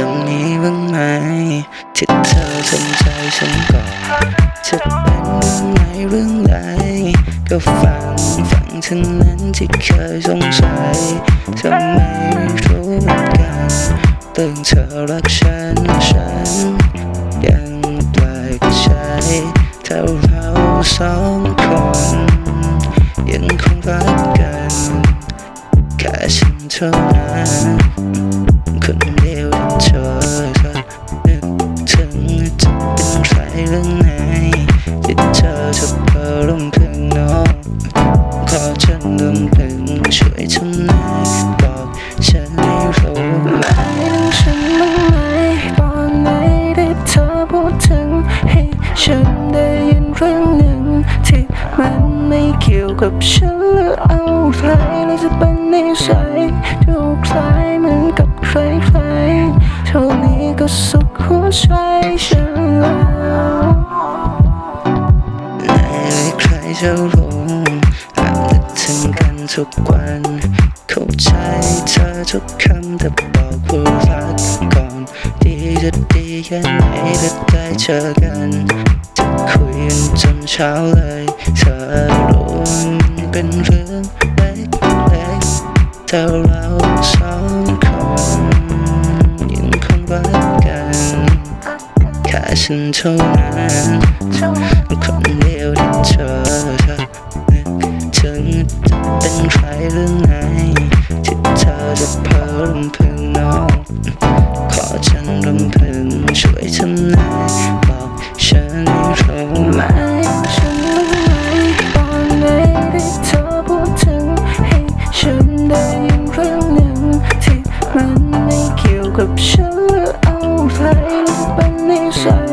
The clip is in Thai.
จะมีบ้างไหมที่เธอสนใจฉันก่อนจะเป็นเรื่องไหนเรื่องใดก็ฟังฟังเท่านั้นที่เคยสงสัยทำไมรู้เหมือนกันเรื่องเธอรักฉันฉันยังแปลกใจถ้าเราสองคนยังคงรักกันแค่ฉันเท่านั้น ฉันได้ยินเรื่องหนึ่งที่มันไม่เกี่ยวกับฉันหรือเอาใครหรือจะเป็นนิสัยดูคล้ายเหมือนกับใครใครๆเท่านี้ก็สุขหัวใจฉันแล้วไหนเลยใครจะรู้หากนึกถึงกันทุกวัน เข้าใจเธอทุกคำแต่บอกว่ารักก่อ จะดีแค่ไหนถ้าได้เจอกันจะคุยกันจนเช้าเลย เธอรู้มันเป็นเรื่องเล็กๆแต่เราสองคนยังคงรักกันแค่ฉันเท่านั้นคนเดียวที่เธอเธอนึกถึงจะเป็นใครเรื่องไหนที่เธอจะเพ้อรำพึ ขอฉันรำพึงช่วยทำนายบอกฉันรู้ไหมฉันรู้ไหมตอนไหนที่เธอพูดถึงให้ฉันได้ยินเรื่องหนึ่งที่มันไม่เกี่ยวกับฉันเอาไปเป็นนิสัย